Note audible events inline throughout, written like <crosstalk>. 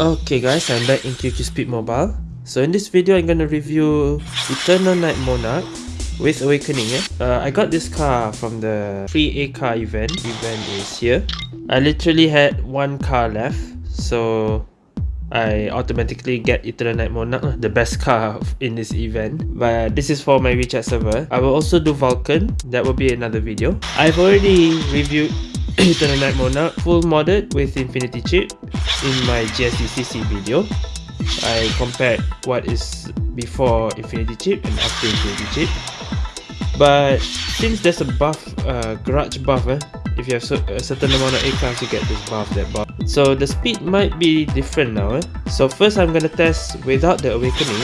Okay guys, I'm back in QQ Speed Mobile. So in this video, I'm gonna review Eternal Night Monarch with Awakening. Eh? Uh, I got this car from the free A car event. Event is here. I literally had one car left, so I automatically get Eternal Night Monarch, the best car in this event. But this is for my WeChat server. I will also do Vulcan. That will be another video. I've already reviewed <coughs> Eternal Night Monarch full modded with Infinity Chip in my GSDCC video. I compared what is before Infinity Chip and after Infinity Chip. But since there's a buff, uh, garage buff, eh, if you have a certain amount of A class, you get this buff, that buff. So the speed might be different now. Eh? So first I'm gonna test without the awakening.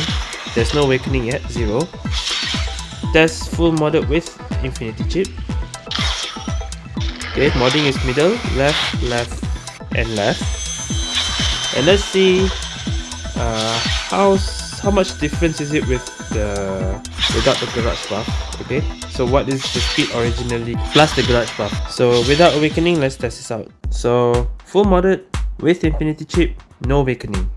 There's no awakening yet, zero. Test full modded with Infinity Chip. Okay, modding is middle, left, left, and left. And let's see uh, how how much difference is it with the without the garage buff okay? So what is the speed originally plus the garage buff so without awakening let's test this out. So full modded with infinity chip no awakening.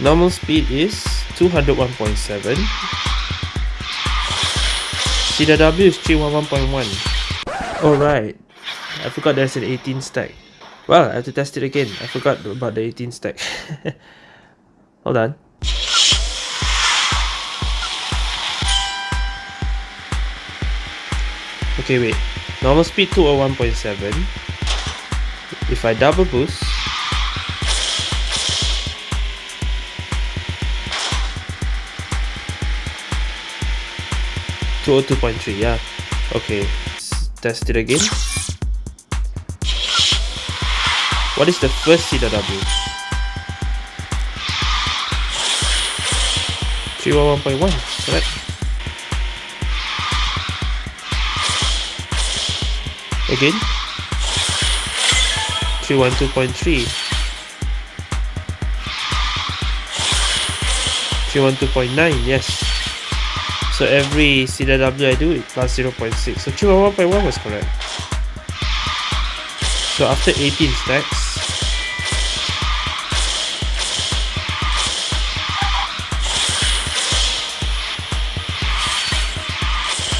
Normal speed is 201.7 CW is 311.1 Alright. I forgot there's an 18 stack. Well, I have to test it again. I forgot about the 18 stack. <laughs> Hold on. Okay, wait. Normal speed 201.7. If I double boost, Two hundred two point three, yeah. Okay, test it again. What is the first CW? 311.1, correct? Again? 312.3 312.9, yes so every CW I do it plus 0.6 so 311.1 was correct so after 18 stacks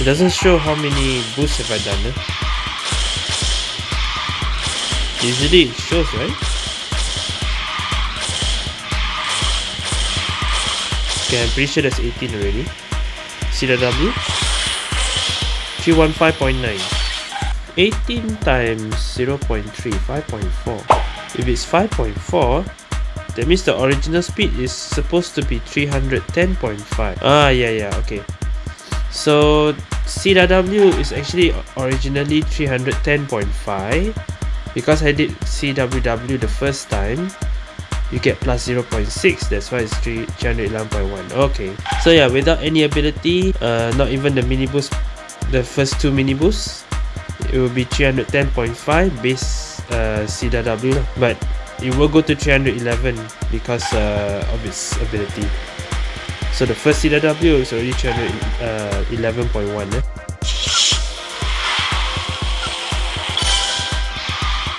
it doesn't show how many boosts have I done eh? usually it shows right? Okay I'm pretty sure that's 18 already. CW 315.9 18 times 0 0.3 5.4 if it's 5.4 that means the original speed is supposed to be 310.5 ah yeah yeah okay so CW is actually originally 310.5 because I did CWW the first time you get plus 0.6 that's why it's 311.1 okay. So yeah without any ability uh, not even the mini boost the first two mini boosts it will be 310.5 base uh, CW but it will go to 311 because uh, of its ability so the first CW is already 311.1 eh?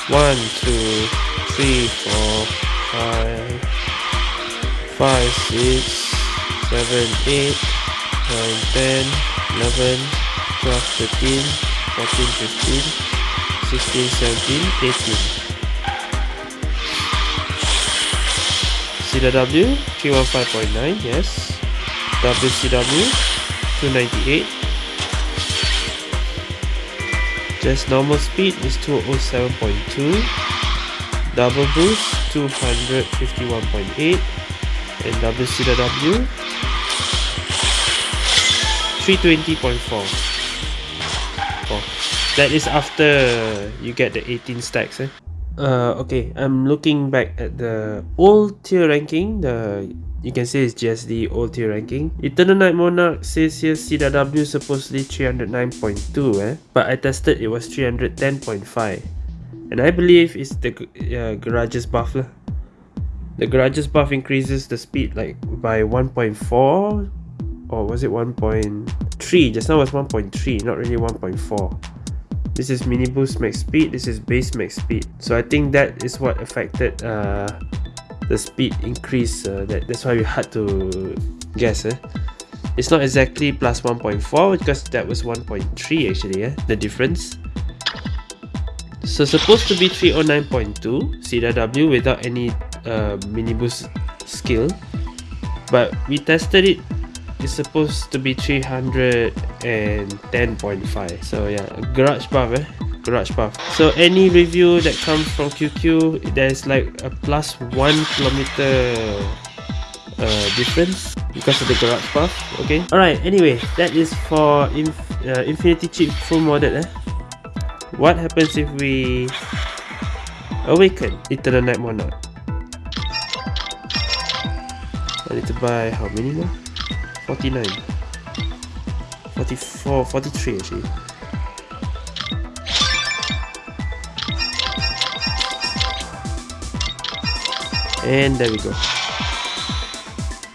One, two, three, four, five, five, six, seven, eight, nine, ten, eleven, twelve, thirteen, fourteen, fifteen, sixteen, seventeen, eighteen. CW 315.9, yes. WCW 298. Just normal speed is 207.2 double boost 251.8 and WCW 320.4 oh, that is after you get the 18 stacks eh? Uh, okay I'm looking back at the old tier ranking the you can say it's GSD old tier ranking Eternal Night Monarch says here CW supposedly 309.2 eh? but I tested it was 310.5 and I believe it's the uh, garage's buff lah. The garages buff increases the speed like by 1.4 or was it 1.3? Just now was 1.3, not really 1.4. This is mini boost max speed, this is base max speed. So I think that is what affected uh, the speed increase. Uh, that, that's why we had to guess. Eh? It's not exactly plus 1.4 because that was 1.3 actually, eh? the difference. So supposed to be 309.2 CW without any uh, mini boost skill. But we tested it is supposed to be 310.5 so yeah garage buff eh? Garage buff so any review that comes from QQ there's like a plus one kilometer uh, difference because of the garage buff okay? Alright anyway that is for inf uh, infinity chip full modded eh? What happens if we awaken? Eternal night monarch I need to buy how many more 49 44 43 actually. And there we go.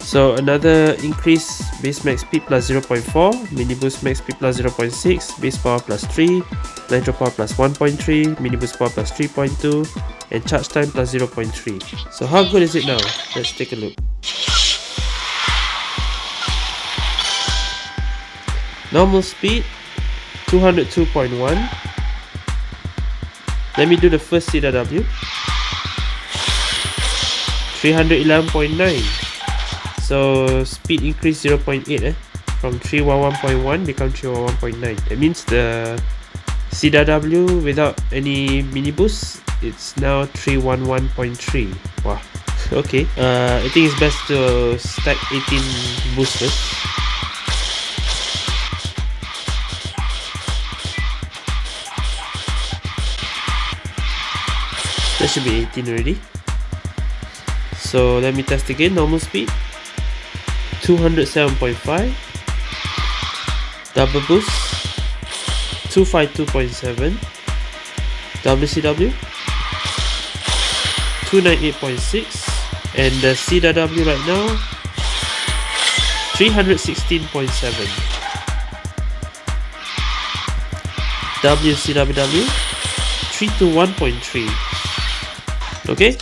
So another increase base max speed plus 0.4 mini boost max speed plus 0.6 base power plus 3 nitro power plus 1.3 mini boost power plus 3.2 and charge time plus 0.3 so how good is it now? Let's take a look Normal speed 202.1 Let me do the first CW 311.9 So speed increase 0.8 eh? From 311.1 become 311.9 That means the CW without any mini boost It's now 311.3 Wow <laughs> Okay. Uh, I think it's best to stack 18 boosters that should be 18 already. So let me test again. Normal speed. 207.5 double boost. 252.7 WCW 298.6 and the CW right now. 316.7 WCWW 321.3 okay?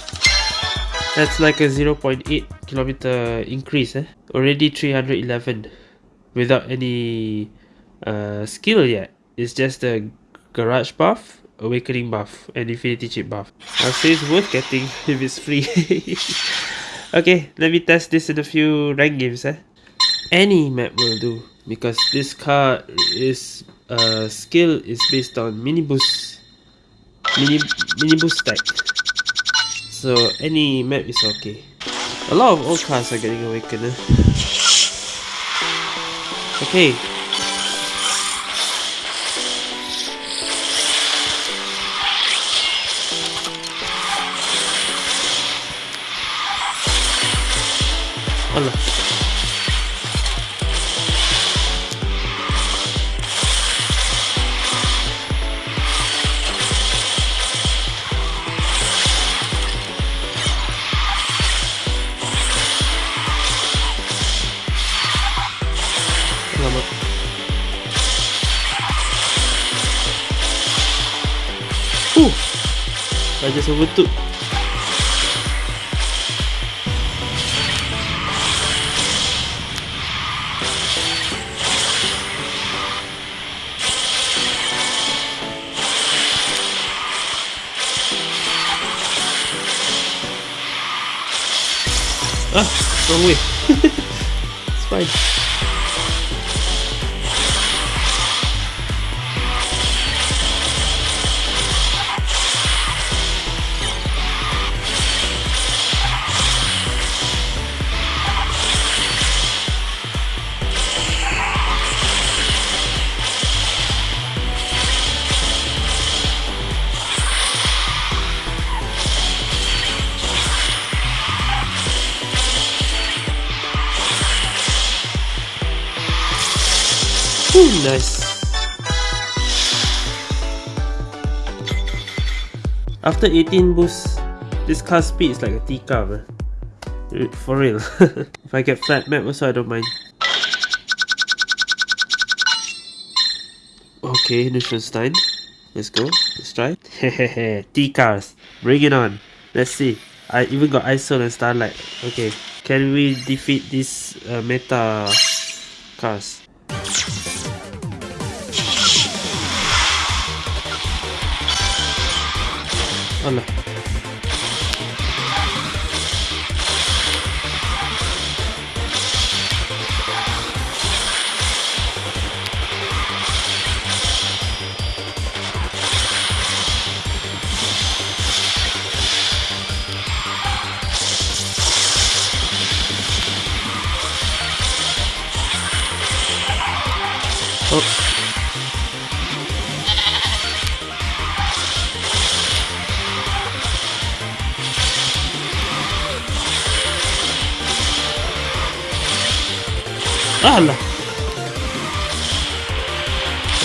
That's like a 0.8 kilometer increase eh? already 311 without any uh, skill yet. It's just a garage buff awakening buff and infinity chip buff i'll say it's worth getting <laughs> if it's free. <laughs> Okay let me test this in a few rank games eh? any map will do because this car is uh, skill is based on mini boost mini mini boost stack so any map is okay. A lot of old cars are getting awakened. Eh? Okay. Allah. Just overtook Ah, wrong way. <laughs> it's fine. Nice. After 18 boosts, this car speed is like a T car. Man. For real. <laughs> if I get flat map also I don't mind. Okay, Neuschwanstein. Let's go. Let's try. Hehehe. <laughs> T cars. Bring it on. Let's see. I even got ISO and Starlight. Okay. Can we defeat these uh, meta cars? Allah. Oh. ¡Hala!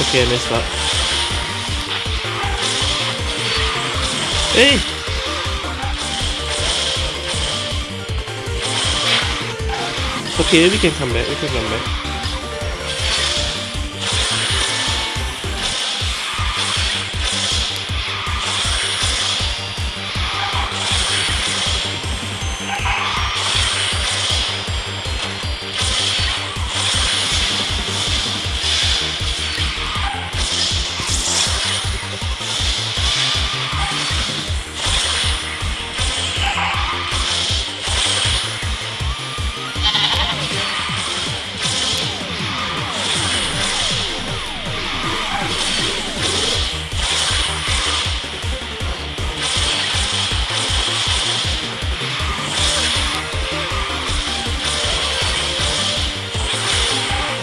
Okay, I messed up. Hey! Okay, we can come back, we can come back.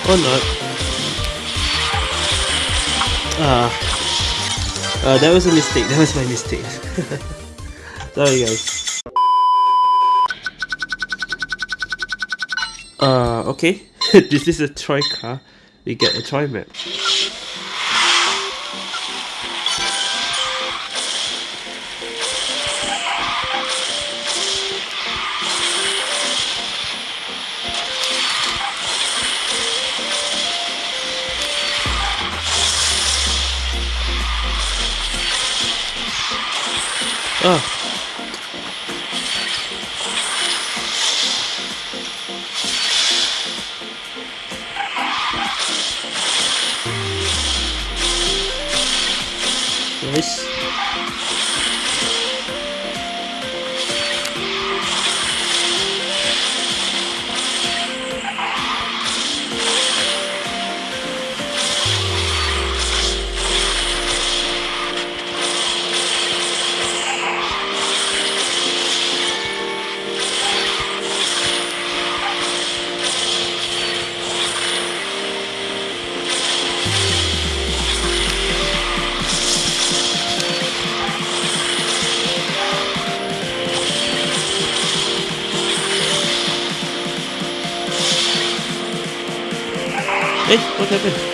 Or not. Ah. Uh, that was a mistake. That was my mistake. <laughs> Sorry guys. Uh, okay. <laughs> this is a Troy car. We get a Troy map. Oh. Allah.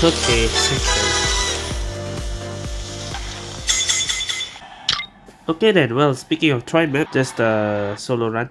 Okay. Okay then, well, speaking of Troy map, just a solo run.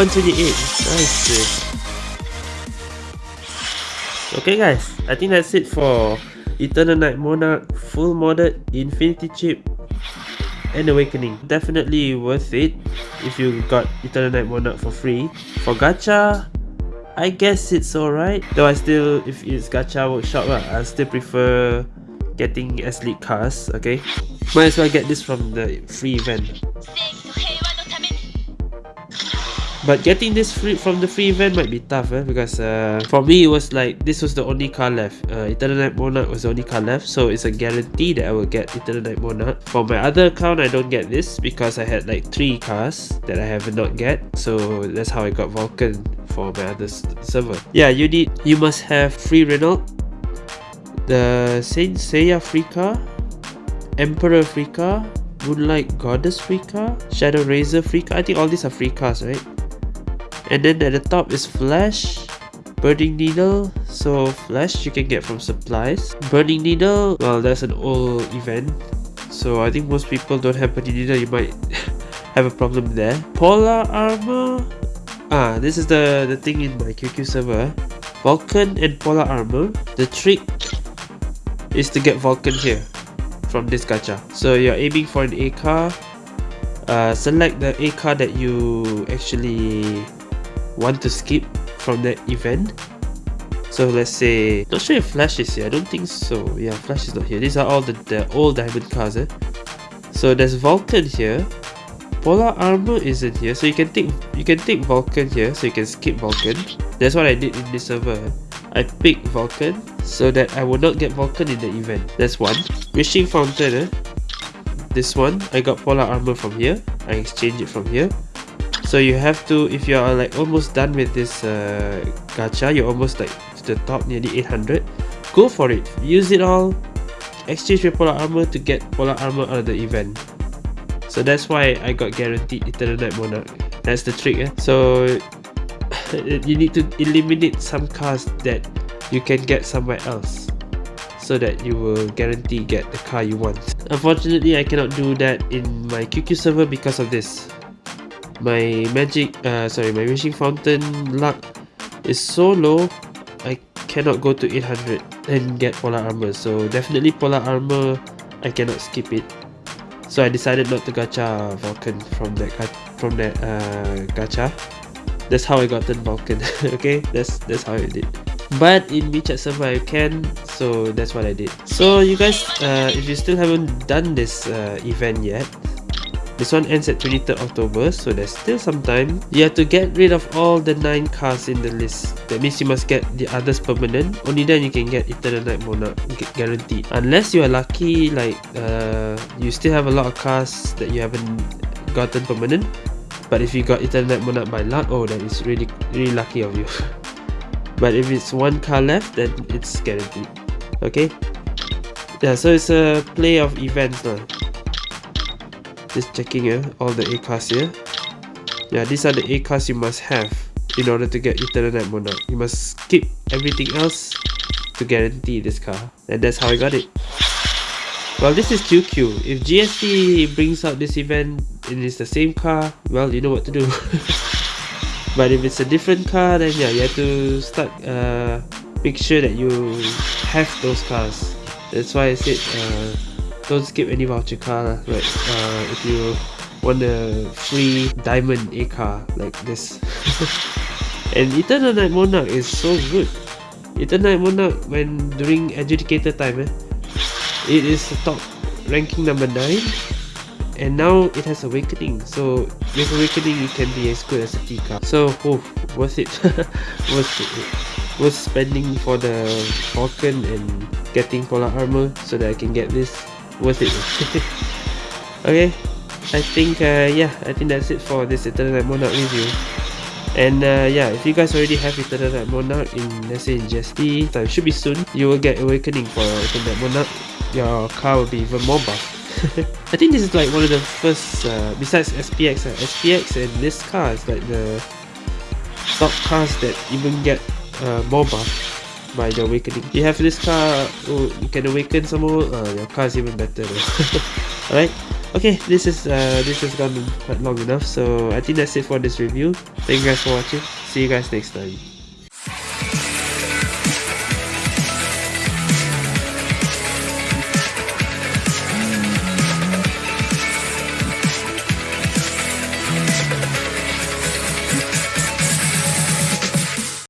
128. Nice. Okay guys, I think that's it for Eternal Night Monarch full modded Infinity Chip and Awakening. Definitely worth it if you got Eternal Night Monarch for free. For gacha, I guess it's alright. Though I still, if it's gacha workshop, uh, I still prefer getting S-League cars, okay? Might as well get this from the free event. But getting this free from the free event might be tough eh? because uh, for me it was like this was the only car left. Uh, Eternal Night Monarch was the only car left so it's a guarantee that I will get Eternal Night Monarch. For my other account I don't get this because I had like 3 cars that I have not get so that's how I got Vulcan for my other server. Yeah you need you must have free Renault, the Saint Seiya free car, Emperor free car, Moonlight Goddess free car, Shadow Razor free car. I think all these are free cars, right? And then at the top is flash burning needle. So flash you can get from supplies. Burning needle well that's an old event. So i think most people don't have burning needle. You might <laughs> have a problem there. Polar armor. Ah this is the the thing in my qq server. Vulcan and polar armor. The trick is to get vulcan here from this gacha. So you're aiming for an a car. Uh, select the a car that you actually want to skip from that event. So let's say not sure if flash is here. I don't think so. Yeah flash is not here. These are all the, the old diamond cars eh? so there's vulcan here. Polar armor isn't here. So you can take you can take vulcan here. So you can skip vulcan. That's what i did in this server i picked vulcan so that i will not get vulcan in the event. That's one. Wishing fountain eh? this one. I got polar armor from here. I exchange it from here so you have to if you are like almost done with this uh, gacha you're almost like to the top nearly 800 go for it. Use it all. Exchange with polar armor to get polar armor out of the event. So that's why I got guaranteed Eternal Night Monarch. That's the trick eh? so <laughs> you need to eliminate some cars that you can get somewhere else so that you will guarantee get the car you want. Unfortunately I cannot do that in my QQ server because of this my magic uh sorry my wishing fountain luck is so low i cannot go to 800 and get polar armor. So definitely polar armor i cannot skip it. So i decided not to gacha vulcan from that from that uh gacha. That's how i got the vulcan <laughs> okay? That's that's how i did. But in WeChat server I can so that's what I did. So you guys uh, if you still haven't done this uh, event yet this one ends at 23rd October, so there's still some time. You have to get rid of all the 9 cars in the list. That means you must get the others permanent. Only then you can get Eternal Night Monarch guaranteed. Unless you are lucky, like uh, you still have a lot of cars that you haven't gotten permanent. But if you got Eternal Night Monarch by luck, oh that is really really lucky of you. <laughs> but if it's one car left, then it's guaranteed. Okay? Yeah, so it's a play of events now just checking uh, all the A cars here. Yeah these are the A cars you must have in order to get Eternal Night Monarch you must skip everything else to guarantee this car and that's how I got it. Well this is QQ if GSD brings out this event and it's the same car well you know what to do. <laughs> But if it's a different car then yeah you have to start uh, make sure that you have those cars. That's why I said uh, don't skip any voucher car like uh, if you want a free diamond A car like this. <laughs> And Eternal Night Monarch is so good. Eternal Night Monarch when during adjudicator time eh, it is top ranking number 9 and now it has awakening so with awakening it can be as good as a T car. So oh, worth it. <laughs> Worth it. Worth spending for the vulcan and getting polar armor so that I can get this worth it. <laughs> Okay I think uh, yeah I think that's it for this Eternal Night Monarch review. And uh, yeah if you guys already have Eternal Night Monarch in let's say in GSD time should be soon you will get Awakening for Eternal Night Monarch. Your car will be even more buff. <laughs> I think this is like one of the first uh, besides SPX uh, SPX and this car is like the top cars that even get uh, more buff by the awakening. You have this car oh, you can awaken some more? Uh, your car is even better. <laughs> Alright. Okay this is uh this has gone quite long enough so i think that's it for this review. Thank you guys for watching. See you guys next time